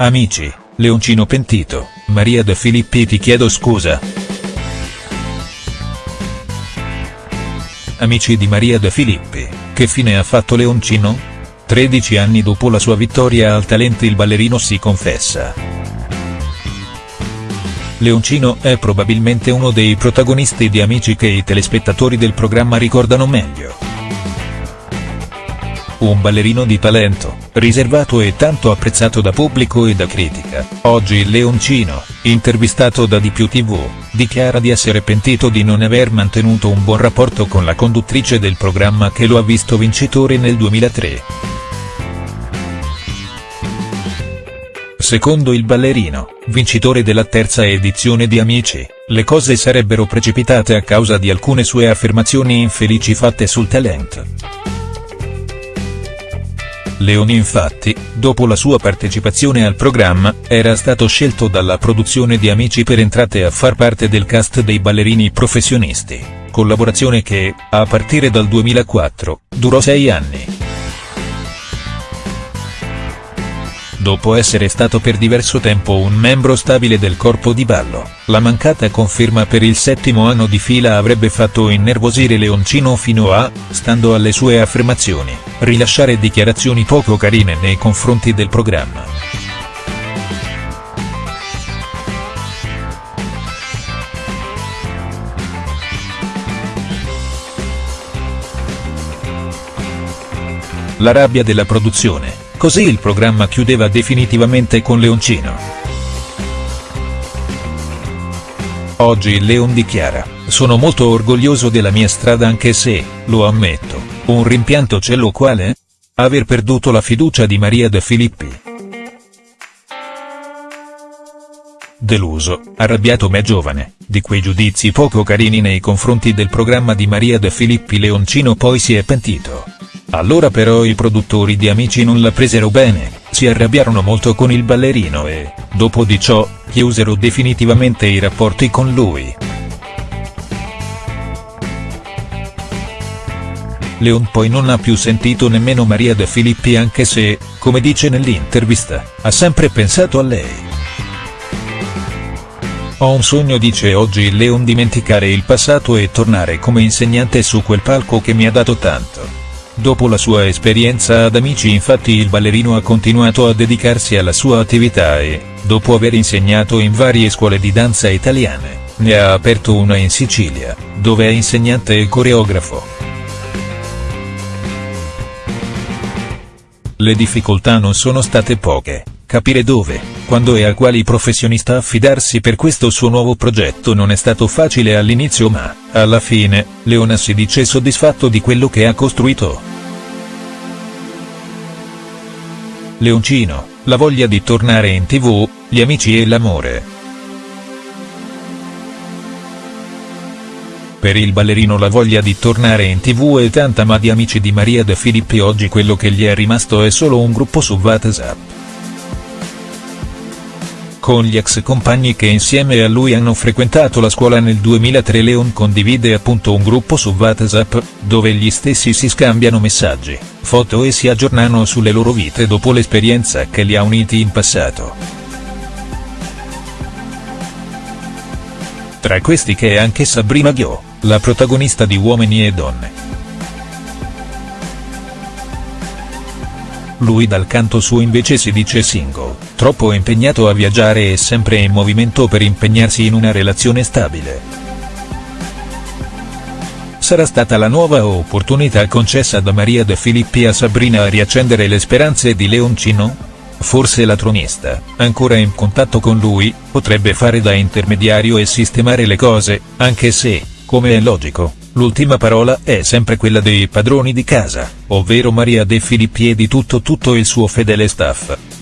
Amici, Leoncino pentito, Maria De Filippi ti chiedo scusa. Amici di Maria De Filippi, che fine ha fatto Leoncino? 13 anni dopo la sua vittoria al talento il ballerino si confessa. Leoncino è probabilmente uno dei protagonisti di Amici che i telespettatori del programma ricordano meglio un ballerino di talento, riservato e tanto apprezzato da pubblico e da critica. Oggi il Leoncino, intervistato da Di Più TV, dichiara di essere pentito di non aver mantenuto un buon rapporto con la conduttrice del programma che lo ha visto vincitore nel 2003. Secondo il ballerino, vincitore della terza edizione di Amici, le cose sarebbero precipitate a causa di alcune sue affermazioni infelici fatte sul talento. Leoni infatti, dopo la sua partecipazione al programma, era stato scelto dalla produzione di Amici per entrate a far parte del cast dei ballerini professionisti, collaborazione che, a partire dal 2004, durò sei anni. Dopo essere stato per diverso tempo un membro stabile del corpo di ballo, la mancata conferma per il settimo anno di fila avrebbe fatto innervosire Leoncino fino a, stando alle sue affermazioni, rilasciare dichiarazioni poco carine nei confronti del programma. La rabbia della produzione Così il programma chiudeva definitivamente con Leoncino. Oggi il Leon dichiara, sono molto orgoglioso della mia strada anche se, lo ammetto, un rimpianto ce l'ho quale? Aver perduto la fiducia di Maria De Filippi. Deluso, arrabbiato ma giovane, di quei giudizi poco carini nei confronti del programma di Maria De Filippi Leoncino poi si è pentito. Allora però i produttori di Amici non la presero bene, si arrabbiarono molto con il ballerino e, dopo di ciò, chiusero definitivamente i rapporti con lui. Leon poi non ha più sentito nemmeno Maria De Filippi anche se, come dice nell'intervista, ha sempre pensato a lei. Ho un sogno dice oggi Leon dimenticare il passato e tornare come insegnante su quel palco che mi ha dato tanto. Dopo la sua esperienza ad Amici infatti il ballerino ha continuato a dedicarsi alla sua attività e, dopo aver insegnato in varie scuole di danza italiane, ne ha aperto una in Sicilia, dove è insegnante e coreografo. Le difficoltà non sono state poche, capire dove, quando e a quali professionista affidarsi per questo suo nuovo progetto non è stato facile all'inizio ma, alla fine, Leona si dice soddisfatto di quello che ha costruito. Leoncino, la voglia di tornare in tv, gli amici e l'amore. Per il ballerino la voglia di tornare in tv è tanta ma di amici di Maria De Filippi oggi quello che gli è rimasto è solo un gruppo su WhatsApp. Con gli ex compagni che insieme a lui hanno frequentato la scuola nel 2003 Leon condivide appunto un gruppo su WhatsApp, dove gli stessi si scambiano messaggi foto e si aggiornano sulle loro vite dopo l'esperienza che li ha uniti in passato. Tra questi che è anche Sabrina Ghio, la protagonista di Uomini e Donne. Lui dal canto suo invece si dice single, troppo impegnato a viaggiare e sempre in movimento per impegnarsi in una relazione stabile sarà stata la nuova opportunità concessa da Maria De Filippi a Sabrina a riaccendere le speranze di Leoncino? Forse la tronista, ancora in contatto con lui, potrebbe fare da intermediario e sistemare le cose, anche se, come è logico, l'ultima parola è sempre quella dei padroni di casa, ovvero Maria De Filippi e di tutto tutto il suo fedele staff.